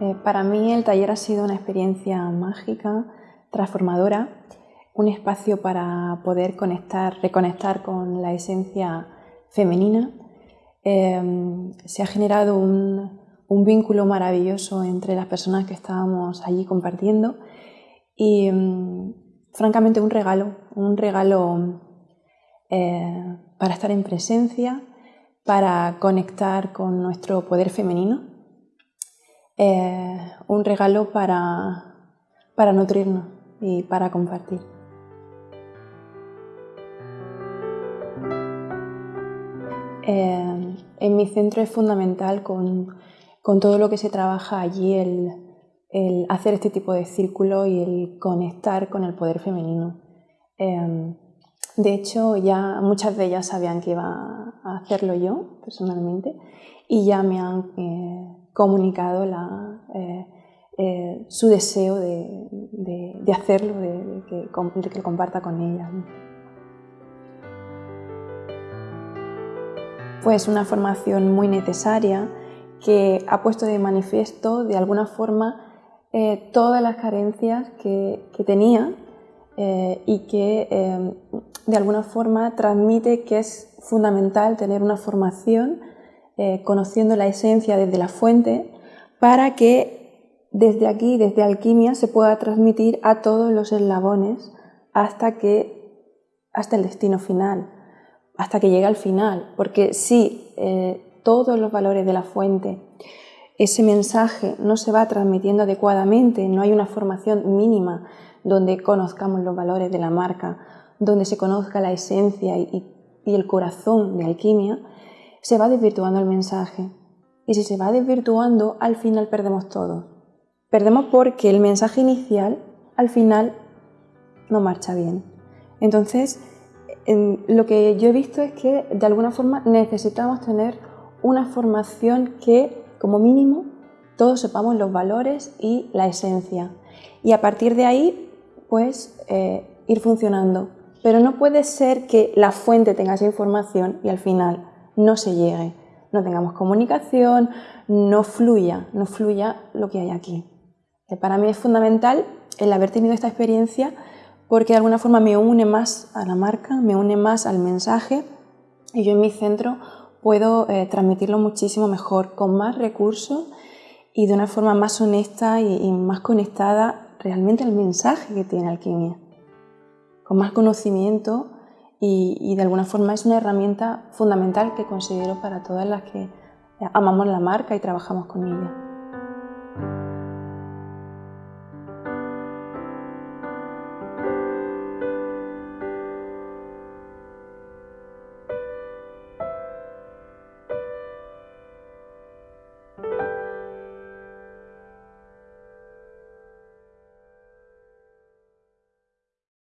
Eh, para mí el taller ha sido una experiencia mágica, transformadora, un espacio para poder conectar, reconectar con la esencia femenina. Em, se ha generado un, vínculo maravilloso entre las personas que estábamos allí compartiendo y em, francamente un regalo, un regalo eh, para estar en presencia, para conectar con nuestro poder femenino eh, un regalo para, para nutrirnos y para compartir. Eh, en mi centro es fundamental con, con, todo lo que se trabaja allí el, hacer este tipo de círculo y el conectar con el poder femenino. Eh, de hecho, ya muchas de ellas sabían que iba hacerlo yo personalmente y ya me han comunicado eh, eh, su deseo de, hacerlo, de, que, lo comparta con ella. Pues una formación muy necesaria que ha puesto de manifiesto de alguna forma eh, todas las carencias que, tenía y que de alguna forma transmite que es fundamental tener una formación eh, conociendo la esencia desde la fuente, para que desde aquí, desde alquimia, se pueda transmitir a todos los eslabones hasta, que, hasta el destino final, hasta que llegue al final. Porque si eh, todos los valores de la fuente, ese mensaje no se va transmitiendo adecuadamente, no hay una formación mínima donde conozcamos los valores de la marca, donde se conozca la esencia y el corazón de alquimia, se va desvirtuando el mensaje. Y si se va desvirtuando, al final perdemos todo. Perdemos porque el mensaje inicial, al final, no marcha bien. Entonces, lo que yo he visto es que de alguna forma necesitamos tener una formación que, como mínimo, todos sepamos los valores y la esencia. Y a partir de ahí, pues, eh, ir funcionando. Pero no puede ser que la fuente tenga esa información y al final no se llegue, no tengamos comunicación, no fluya, no fluya lo que hay aquí. Para mí es fundamental el haber tenido esta experiencia porque de alguna forma me une más a la marca, me une más al mensaje y yo en mi centro puedo eh, transmitirlo muchísimo mejor, con más recursos y de una forma más honesta y más conectada realmente al mensaje que tiene Alquimia, con más conocimiento y, de alguna forma es una herramienta fundamental que considero para todas las que amamos la marca y trabajamos con ella.